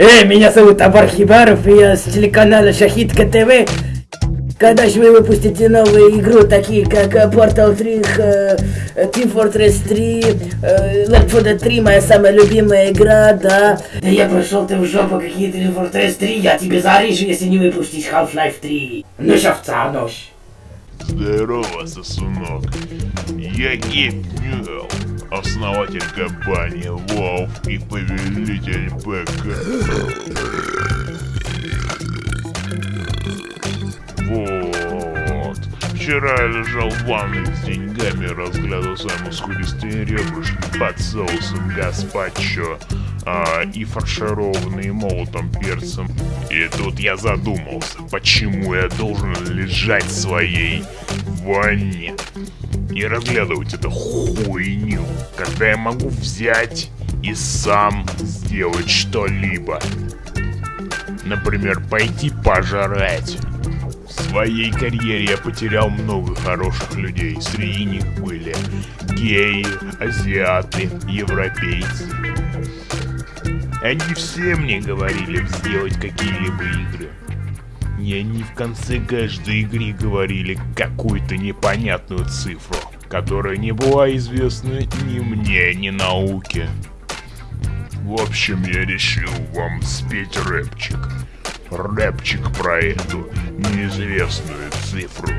Эй, меня зовут Абар Хибаров, и я с телеканала Шахидка ТВ. Когда же вы выпустите новую игру, такие как э, Portal 3, э, Team Fortress 3, э, Left 4 Dead 3, моя самая любимая игра, да. Да я пошел ты в жопу, какие Team Fortress 3, я тебе зарежу, если не выпустишь Half-Life 3. Ну шовца, нож. Здорово, сосунок. Я Гейб Ньюэлл, основатель компании WoW и повелитель ПК. Вот. Вчера я лежал в ванной с деньгами, разглядывал свои мускулистые ребрышки под соусом гаспачо а, и фаршированные молотом перцем. И тут я задумался, почему я должен лежать в своей ванне и разглядывать эту хуйню, когда я могу взять и сам сделать что-либо. Например, пойти пожрать. В своей карьере я потерял много хороших людей. Среди них были геи, азиаты, европейцы. Они все мне говорили сделать какие-либо игры. И они в конце каждой игры говорили какую-то непонятную цифру, которая не была известна ни мне, ни науке. В общем, я решил вам спеть рэпчик. Рэпчик про эту неизвестную цифру.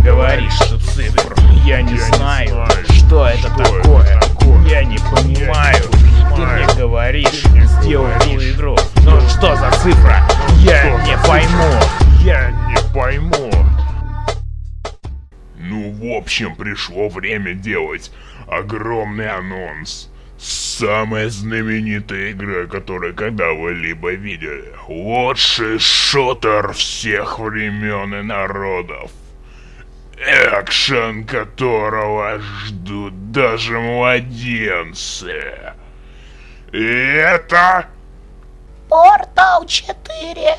Ты говоришь, что цифр. Я не знаю, что это такое. Я не понимаю. Ты мне говоришь, сделай эту игру. Ну что за цифра? Я не пойму. Я не пойму. Ну, в общем, пришло время делать огромный анонс. Самая знаменитая игра, которую когда вы либо видели. Лучший шутер всех времен и народов экшен которого ждут даже младенцы. И это... Портал 4.